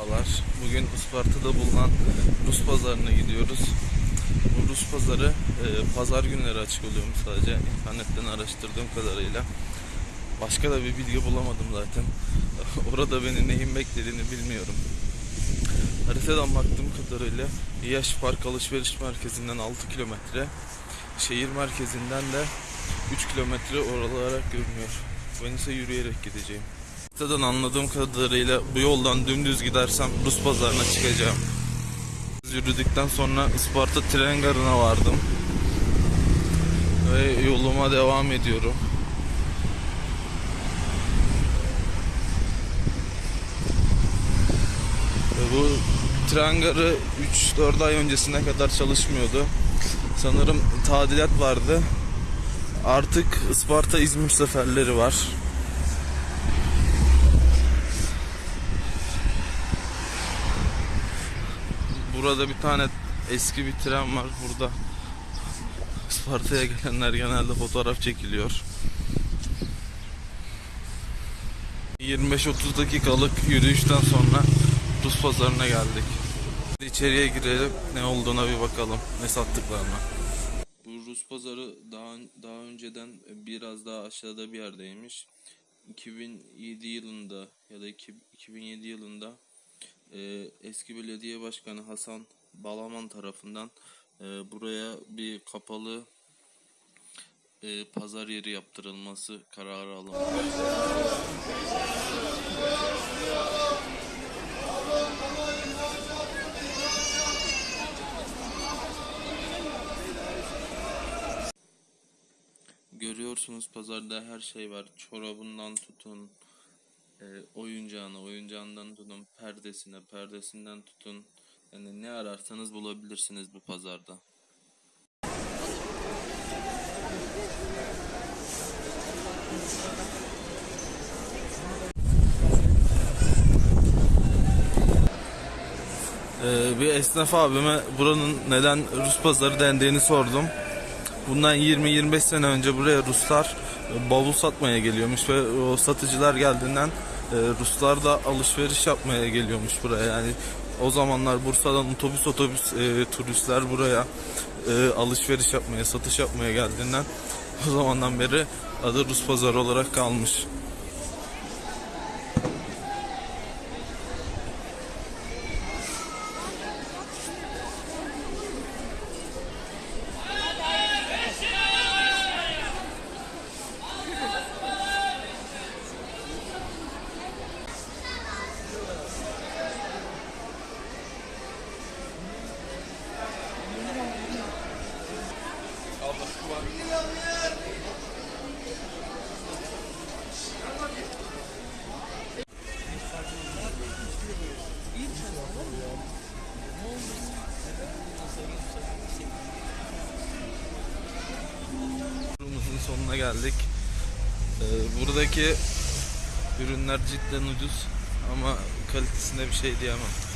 Merhabalar. Bugün Isparta'da bulunan Rus pazarına gidiyoruz. Bu Rus pazarı e, pazar günleri açık oluyormuş sadece internetten araştırdığım kadarıyla. Başka da bir bilgi bulamadım zaten. Orada beni neyin beklediğini bilmiyorum. Haritadan baktığım kadarıyla Yaş Park Alışveriş Merkezi'nden 6 kilometre, şehir merkezinden de 3 kilometre oralara görünüyor. Ben ise yürüyerek gideceğim. Haritadan anladığım kadarıyla bu yoldan dümdüz gidersem Rus pazarına çıkacağım. Yürüdükten sonra Isparta tren garına vardım. Ve yoluma devam ediyorum. Ve bu tren garı 3-4 ay öncesine kadar çalışmıyordu. Sanırım tadilat vardı. Artık Isparta İzmir seferleri var. Burada bir tane eski bir tren var burada. Isparta'ya gelenler genelde fotoğraf çekiliyor. 25-30 dakikalık yürüyüşten sonra Rus pazarına geldik. İçeriye girelim ne olduğuna bir bakalım ne sattıklarına. Bu Rus pazarı daha daha önceden biraz daha aşağıda bir yerdeymiş. 2007 yılında ya da iki- 2007 yılında e, eski belediye başkanı Hasan Balaman tarafından e, buraya bir kapalı e, pazar yeri yaptırılması kararı alınmış. Görüyorsunuz pazarda her şey var. Çorabından tutun, e, oyuncağına, oyuncağından tutun, perdesine, perdesinden tutun. Yani ne ararsanız bulabilirsiniz bu pazarda. Ee, bir esnaf abime buranın neden Rus pazarı dendiğini sordum. Bundan 20-25 sene önce buraya Ruslar e, bavul satmaya geliyormuş ve o satıcılar geldiğinden e, Ruslar da alışveriş yapmaya geliyormuş buraya. Yani o zamanlar Bursa'dan otobüs otobüs e, turistler buraya e, alışveriş yapmaya, satış yapmaya geldiğinden o zamandan beri adı Rus pazarı olarak kalmış. Turumuzun sonuna geldik. Ee, buradaki ürünler cidden ucuz ama kalitesinde bir şey diyemem.